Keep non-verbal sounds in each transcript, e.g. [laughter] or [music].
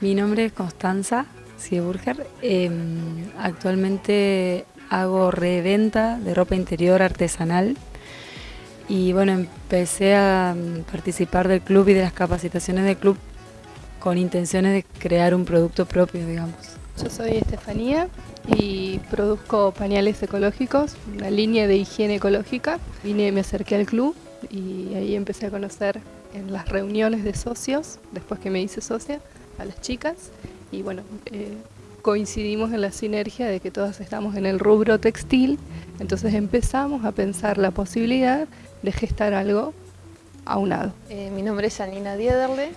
Mi nombre es Constanza Sieburger. Em, actualmente hago reventa de ropa interior artesanal y bueno, empecé a mm, participar del club y de las capacitaciones del club con intenciones de crear un producto propio, digamos. Yo soy Estefanía y produzco pañales ecológicos, una línea de higiene ecológica. Vine, me acerqué al club y ahí empecé a conocer en las reuniones de socios, después que me hice socia, a las chicas y bueno, eh, coincidimos en la sinergia de que todas estamos en el rubro textil, entonces empezamos a pensar la posibilidad de gestar algo aunado. Eh, mi nombre es Janina Diederle,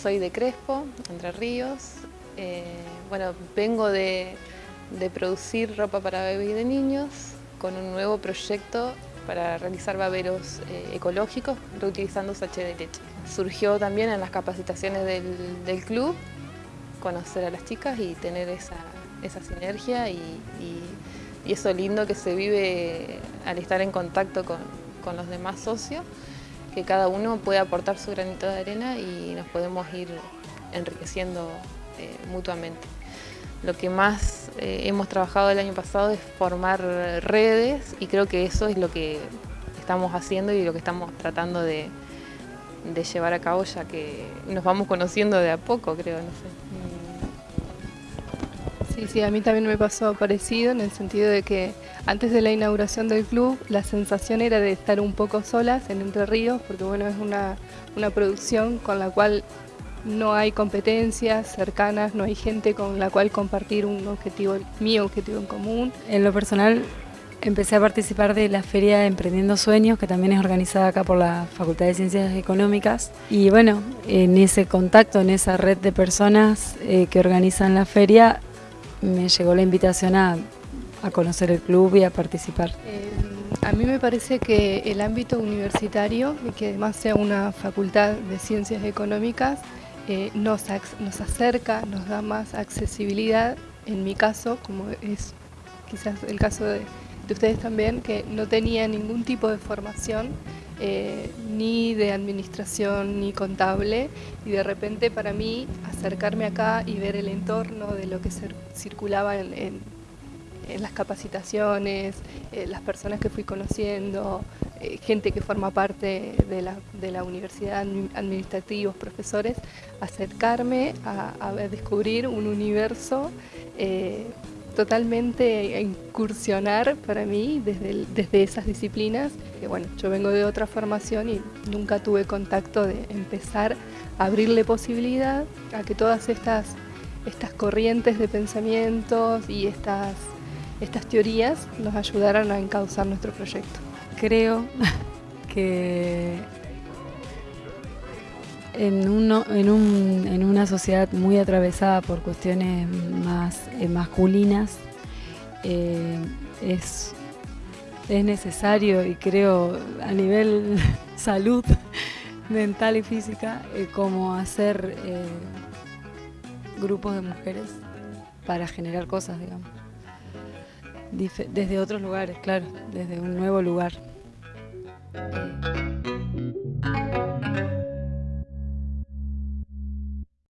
soy de Crespo, Entre Ríos. Eh, bueno, vengo de, producir ropa para bebés y de niños con un nuevo proyecto para realizar baberos ecológicos reutilizando sachet de leche. Surgió también en las capacitaciones del club conocer a las chicas y tener esa, sinergia y, eso lindo que se vive al estar en contacto con, los demás socios, que cada uno puede aportar su granito de arena y nos podemos ir enriqueciendo eh, mutuamente. Lo que más eh, hemos trabajado el año pasado es formar redes y creo que eso es lo que estamos haciendo y lo que estamos tratando de, llevar a cabo ya que nos vamos conociendo de a poco, creo, no sé. Sí, sí, a mí también me pasó parecido en el sentido de que antes de la inauguración del club la sensación era de estar un poco solas en Entre Ríos porque bueno, es una, una producción con la cual no hay competencias cercanas, no hay gente con la cual compartir un objetivo, mi objetivo en común. En lo personal empecé a participar de la Feria Emprendiendo Sueños, que también es organizada acá por la Facultad de Ciencias Económicas. Y bueno, en ese contacto, en esa red de personas eh, que organizan la feria, me llegó la invitación a, conocer el club y a participar. Eh, a mí me parece que el ámbito universitario, y que además sea una facultad de ciencias económicas, eh, nos, nos acerca, nos da más accesibilidad, en mi caso, como es quizás el caso de, de ustedes también, que no tenía ningún tipo de formación eh, ni de administración ni contable y de repente para mí acercarme acá y ver el entorno de lo que circulaba en, las capacitaciones, eh, las personas que fui conociendo, eh, gente que forma parte de la, universidad, administrativos, profesores, acercarme a, descubrir un universo totalmente incursionar para mí desde, desde esas disciplinas. Que bueno, yo vengo de otra formación y nunca tuve contacto de empezar a abrirle posibilidad a que todas estas, estas corrientes de pensamientos y estas, estas teorías nos ayudaran a encauzar nuestro proyecto. Creo [laughs] que en, uno, en, un, en, una sociedad muy atravesada por cuestiones más eh, masculinas, eh, es, es necesario y creo a nivel [laughs] salud [laughs] mental y física eh, como hacer grupos de mujeres para generar cosas, digamos. Desde otros lugares, claro, desde un nuevo lugar.